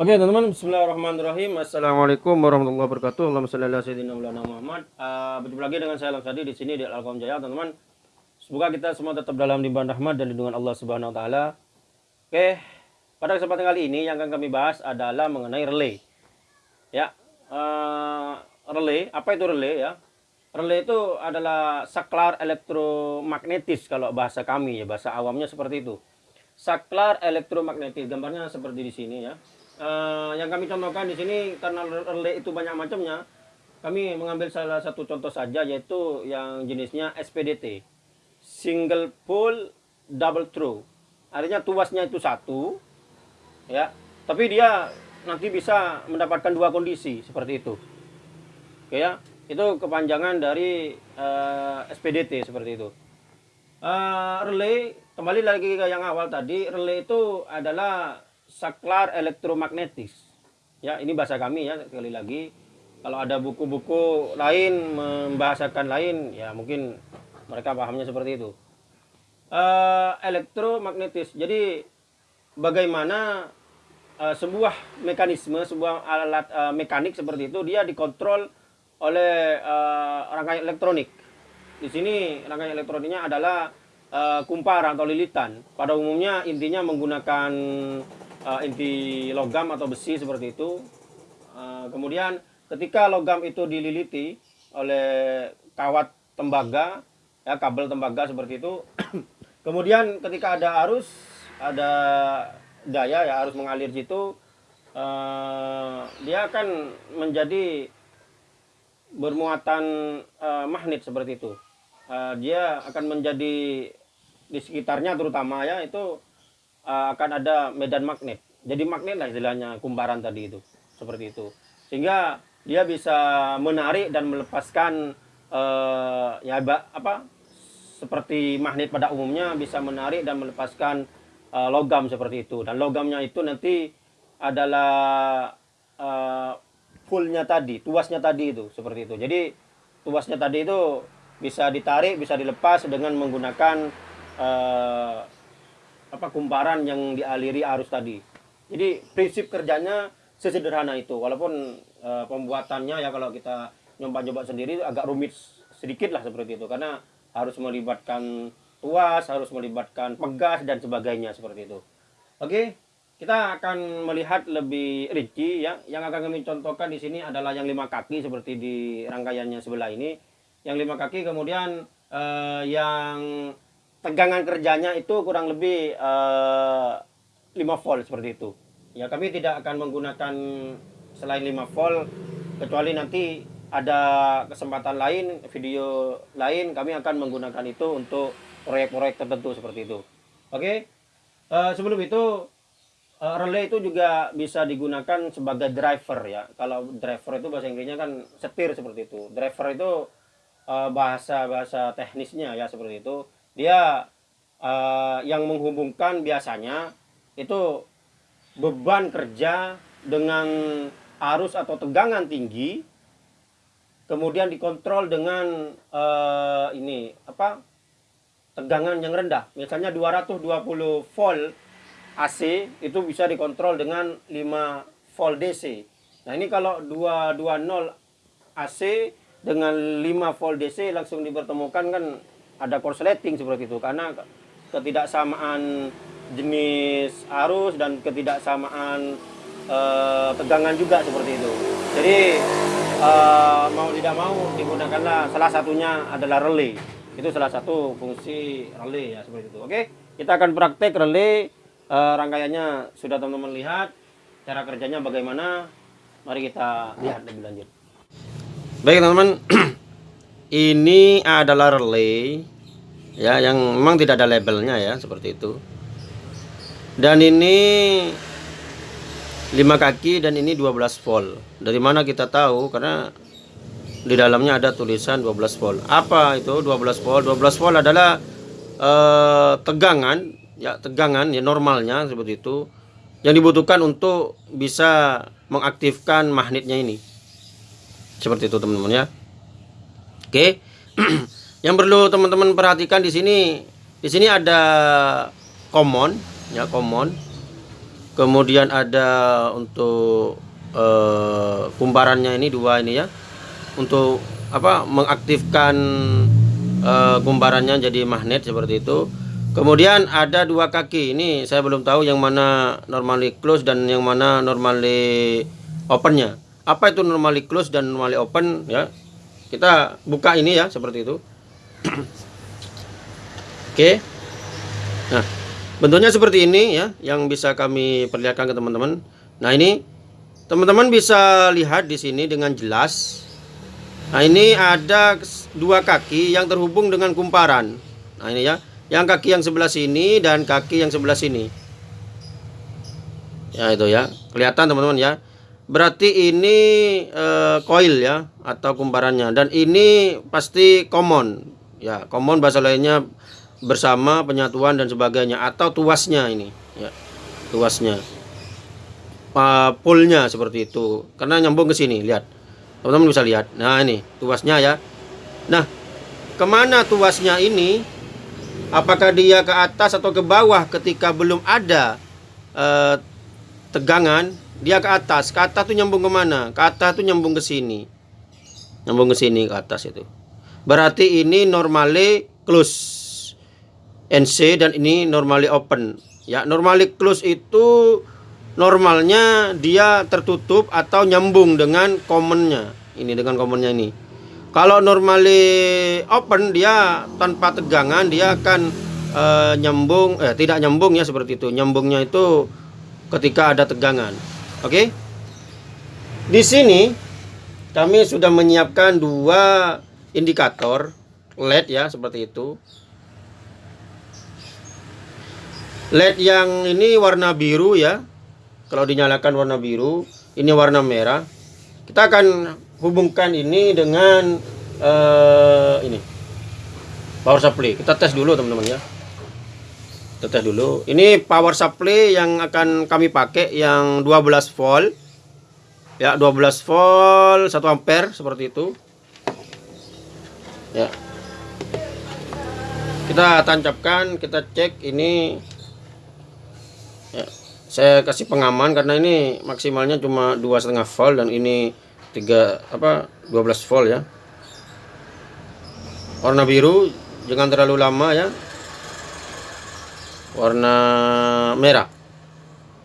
Oke teman-teman, Bismillahirrahmanirrahim. Assalamualaikum warahmatullahi wabarakatuh. Allahumma shalli ala sayyidina Muhammad. Uh, berjumpa lagi dengan saya Alam di sini di Alkom Jaya, teman-teman. Semoga kita semua tetap dalam limpahan rahmat dan lindungan Allah Subhanahu wa taala. Oke, pada kesempatan kali ini yang akan kami bahas adalah mengenai relay. Ya, uh, relay, apa itu relay ya? Relay itu adalah saklar elektromagnetis kalau bahasa kami ya, bahasa awamnya seperti itu. Saklar elektromagnetis, gambarnya seperti di sini ya uh, yang kami contohkan di sini karena relay itu banyak macamnya kami mengambil salah satu contoh saja yaitu yang jenisnya SPDT single pole double throw. Artinya tuasnya itu satu ya. Tapi dia nanti bisa mendapatkan dua kondisi seperti itu. Oke ya. Itu kepanjangan dari uh, eh, SPDT seperti itu. Uh, relay kembali lagi ke yang awal tadi relay itu adalah saklar elektromagnetis. Ya, ini bahasa kami ya sekali lagi. Kalau ada buku-buku lain membahasakan lain, ya mungkin mereka pahamnya seperti itu. Uh, elektromagnetis. Jadi bagaimana uh, sebuah mekanisme, sebuah alat uh, mekanik seperti itu dia dikontrol oleh uh, rangkaian elektronik. Di sini rangkaian elektroniknya adalah uh, kumparan atau lilitan. Pada umumnya intinya menggunakan uh, inti logam atau besi seperti itu. Uh, kemudian ketika logam itu dililiti oleh kawat tembaga, ya kabel tembaga seperti itu. kemudian ketika ada arus, ada daya ya arus mengalir situ, uh, dia akan menjadi bermuatan uh, magnet seperti itu. Uh, dia akan menjadi di sekitarnya terutama ya itu uh, akan ada medan magnet. Jadi magnet lah istilahnya kumparan tadi itu. Seperti itu. Sehingga dia bisa menarik dan melepaskan uh, ya apa seperti magnet pada umumnya bisa menarik dan melepaskan uh, logam seperti itu dan logamnya itu nanti adalah uh, fullnya tadi tuasnya tadi itu seperti itu jadi tuasnya tadi itu bisa ditarik bisa dilepas dengan menggunakan apa kumparan yang dialiri arus tadi. Jadi prinsip kerjanya sesederhana itu. Walaupun e, pembuatannya ya kalau kita nyoba-nyoba sendiri agak rumit sedikit lah seperti itu karena harus melibatkan tuas, harus melibatkan pegas dan sebagainya seperti itu. Oke, kita akan melihat lebih rinci ya. Yang akan kami contohkan di sini adalah yang lima kaki seperti di rangkaiannya sebelah ini. Yang lima kaki kemudian eh, yang tegangan kerjanya itu kurang lebih uh, eh, 5 volt seperti itu. Ya kami tidak akan menggunakan selain 5 volt kecuali nanti ada kesempatan lain, video lain kami akan menggunakan itu untuk proyek-proyek tertentu seperti itu. Oke. Uh, sebelum itu uh, relay itu juga bisa digunakan sebagai driver ya. Kalau driver itu bahasa Inggrisnya kan setir seperti itu. Driver itu bahasa bahasa teknisnya ya seperti itu dia uh, yang menghubungkan biasanya itu beban kerja dengan arus atau tegangan tinggi kemudian dikontrol dengan uh, ini apa tegangan yang rendah. Misalnya 220 volt AC itu bisa dikontrol dengan 5 volt DC nah ini kalau 220 AC dengan 5 volt DC langsung dipertemukan kan ada korsleting seperti itu karena ketidaksamaan jenis arus dan ketidaksamaan uh, tegangan juga seperti itu. Jadi uh, mau tidak mau digunakanlah salah satunya adalah relay. Itu salah satu fungsi relay ya seperti itu. Oke, kita akan praktek relay uh, rangkaiannya sudah teman-teman lihat cara kerjanya bagaimana. Mari kita lihat lebih lanjut. Baik teman-teman, ini adalah relay ya yang memang tidak ada labelnya ya seperti itu. Dan ini lima kaki dan ini 12 volt. Dari mana kita tahu? Karena di dalamnya ada tulisan 12 volt. Apa itu 12 volt? 12 volt adalah eh, tegangan ya tegangan ya normalnya seperti itu yang dibutuhkan untuk bisa mengaktifkan magnetnya ini. Seperti itu teman-teman ya. Oke Yang perlu teman-teman perhatikan di sini, di sini ada common, ya common. kemudian ada untuk uh, kumparannya ini dua ini ya. Untuk apa mengaktifkan uh, kumparannya jadi magnet seperti itu. Kemudian ada dua kaki. Ini saya belum tahu yang mana normally close dan yang mana normally opennya. Apa itu normally close dan normally open ya? Kita buka ini ya seperti itu oke. Nah bentuknya seperti ini ya yang bisa kami perlihatkan ke teman-teman. Nah ini teman-teman bisa lihat di sini dengan jelas. Nah ini ada dua kaki yang terhubung dengan kumparan. Nah ini ya yang kaki yang sebelah sini dan kaki yang sebelah sini. Ya itu ya kelihatan teman-teman ya. Berarti ini coil ya atau kumparannya. Dan ini pasti common ya common bahasa lainnya bersama penyatuan dan sebagainya atau tuasnya ini ya tuasnya. Uh, seperti itu. Karena nyambung ke sini lihat. Teman-teman bisa lihat. Nah ini tuasnya ya. Nah ke mana tuasnya ini? Apakah dia ke atas atau ke bawah ketika belum ada uh, tegangan? Dia ke atas. Ke atas tuh nyambung ke mana ke atas tuh nyambung ke sini. Nyambung ke sini ke atas itu berarti ini normally close. NC dan ini normally open. Ya normally close itu normalnya dia tertutup atau nyambung dengan commonnya. Ini dengan commonnya ini. Kalau normally open dia tanpa tegangan dia akan uh, nyambung eh tidak nyambung ya seperti itu. Nyambungnya itu ketika ada tegangan. Oke. Di sini kami sudah menyiapkan dua indikator LED ya seperti itu. LED yang ini warna biru ya. Kalau dinyalakan warna biru, ini warna merah. Kita akan hubungkan ini dengan uh, ini power supply. Kita tes dulu teman-teman ya teteh dulu ini power supply yang akan kami pakai yang 12 volt ya 12 volt 1 ampere seperti itu ya. Kita tancapkan kita cek ini. Ya. Saya kasih pengaman karena ini maksimalnya cuma dua setengah volt dan ini tiga apa 12 volt ya. Warna biru jangan terlalu lama ya. Warna merah.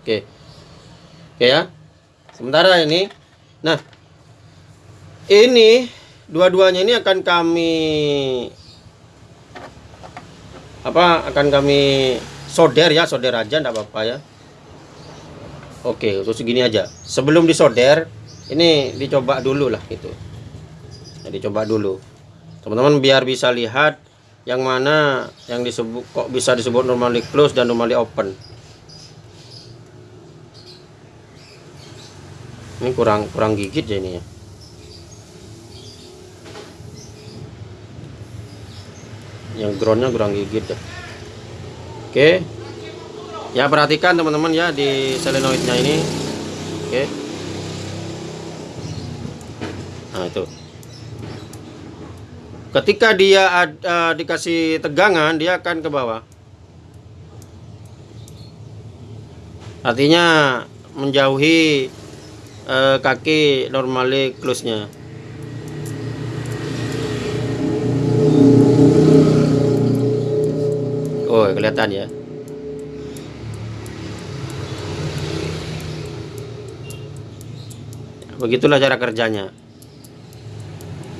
Oke. Oke ya. Sementara ini. Nah ini dua-duanya ini akan kami apa akan kami solder ya solder aja enggak apa-apa ya. Oke terus segini aja. Sebelum disolder ini dicoba dulu lah gitu. Nah, dicoba dulu. Teman-teman biar bisa lihat yang mana yang disebut kok bisa disebut normally close dan normally open. Ini kurang kurang gigit ya ini ya yang groundnya kurang gigit ya. Oke. Ya perhatikan teman-teman ya di solenoidnya ini. Oke. Nah itu. Ketika dia uh, dikasih tegangan dia akan ke bawah. Artinya menjauhi uh, kaki normally close nya oh kelihatan ya. Begitulah cara kerjanya.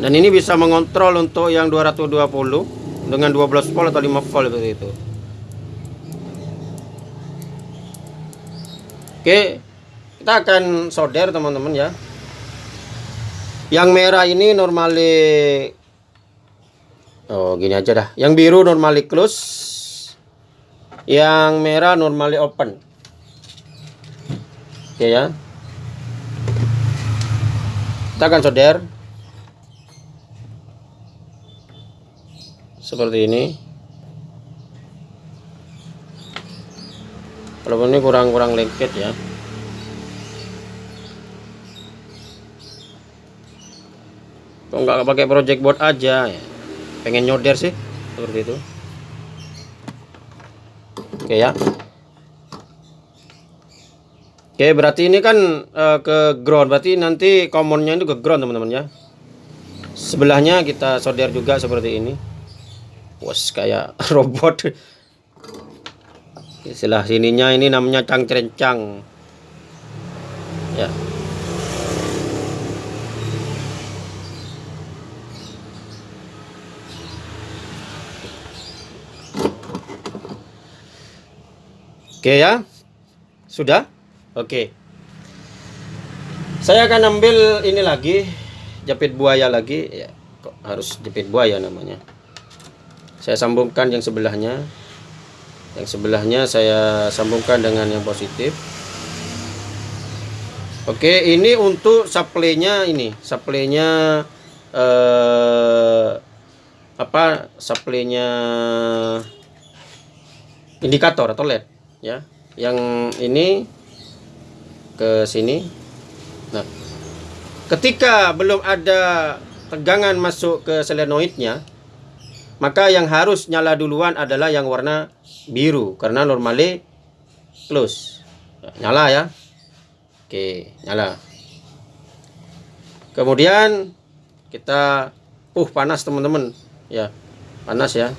Dan ini bisa mengontrol untuk yang 220 dengan 12 volt atau 5 volt seperti itu. Oke kita akan solder teman-teman ya. Yang merah ini normally oh gini aja dah. Yang biru normally close yang merah normally open. Oke ya. Kita akan solder. Seperti ini. Kalau ini kurang-kurang lengket ya. Kok nggak pakai project board aja ya? Pengen nyoder sih seperti itu oke ya Oke, berarti ini kan uh, ke ground. Berarti nanti commonnya itu ke ground, teman-teman ya. Sebelahnya kita solder juga seperti ini. Wes kayak robot. Istilah sininya ini namanya cangcrencang. Ya. Oke ya. Sudah? Oke. Saya akan ambil ini lagi jepit buaya lagi ya. Kok harus jepit buaya namanya. Saya sambungkan yang sebelahnya. Yang sebelahnya saya sambungkan dengan yang positif. Oke, ini untuk supply-nya ini, supply-nya eh apa? Supply-nya indikator atau LED ya yang ini ke sini. Nah ketika belum ada tegangan masuk ke selenoidnya maka yang harus nyala duluan adalah yang warna biru karena normally close nyala ya. Oke nyala. Kemudian kita uh panas teman-teman. Ya panas ya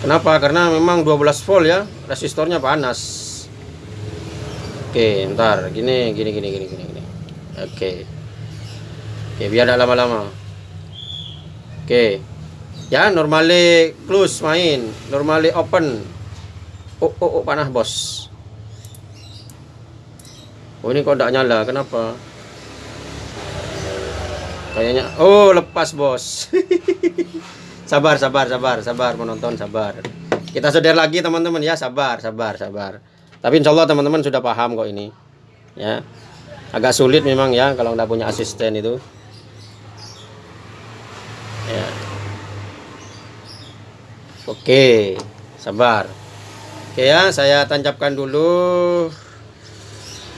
Kenapa? Karena memang 12 volt ya, resistornya panas. Oke, ntar gini gini gini gini gini gini. Oke. Oke, biar tidak lama-lama. Oke. Ya, normally close main, normally open. Oh, oh, oh panas, Bos. Oh, ini kok tidak nyala. Kenapa? Kayaknya oh, lepas, Bos. sabar sabar sabar sabar menonton sabar. Kita saudara lagi teman-teman ya. Sabar sabar sabar. Tapi insya Allah teman-teman sudah paham kok ini ya. Agak sulit memang ya kalau nggak punya asisten itu. Ya. Oke sabar. Oke ya saya tancapkan dulu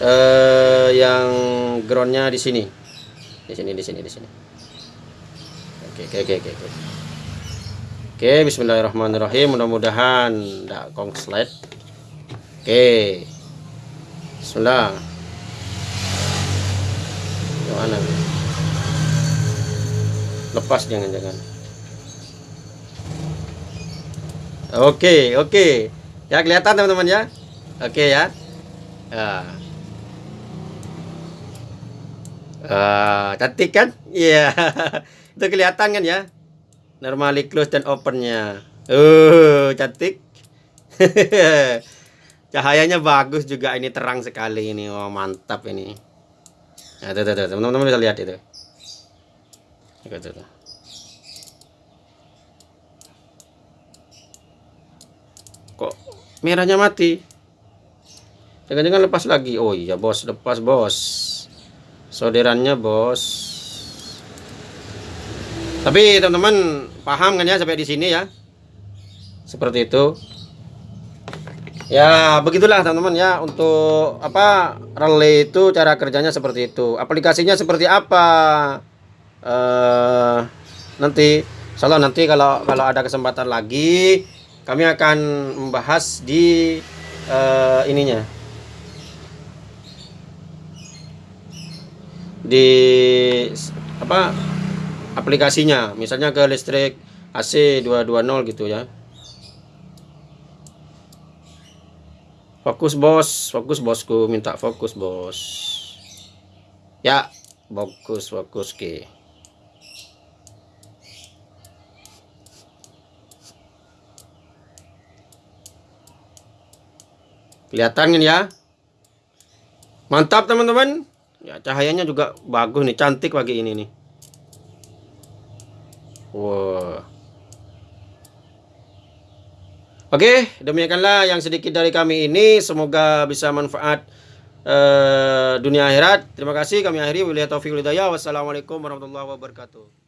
eh, yang groundnya di sini. Di sini di sini di sini. Oke oke oke oke Oke, bismillahirrahmanirrahim. Mudah-mudahan tidak kongslet. Oke. Bismillah. Gimana? Lepas jangan-jangan. Oke, oke. Ya kelihatan teman-teman ya. Oke ya. Ya. Uh, cantik kan? Iya. Yeah. Itu kelihatan kan ya? Normally close dan opennya. Uh cantik. Cahayanya bagus juga ini terang sekali ini. Oh mantap ini. Nah, tuh, tuh, teman-teman bisa lihat itu. Tuh, tuh, tuh. kok merahnya mati? Jangan-jangan lepas lagi. Oh iya bos. Lepas bos. Solderannya bos. Tapi teman-teman paham kan ya sampai di sini ya? Seperti itu. Ya, begitulah teman-teman ya untuk apa relay itu cara kerjanya seperti itu. Aplikasinya seperti apa? Uh, nanti Salah nanti kalau kalau ada kesempatan lagi kami akan membahas di uh, ininya. Di apa aplikasinya. Misalnya ke listrik AC 220 gitu ya. Fokus bos. Fokus bosku. Minta fokus bos. Ya fokus fokus ke kelihatan kan ya. Mantap teman-teman. Ya cahayanya juga bagus nih. Cantik pagi ini nih Wah. Oke, demikianlah yang sedikit dari kami ini. Semoga bisa manfaat uh, dunia akhirat. Terima kasih. Kami akhiri. Wassalamualaikum warahmatullahi wabarakatuh.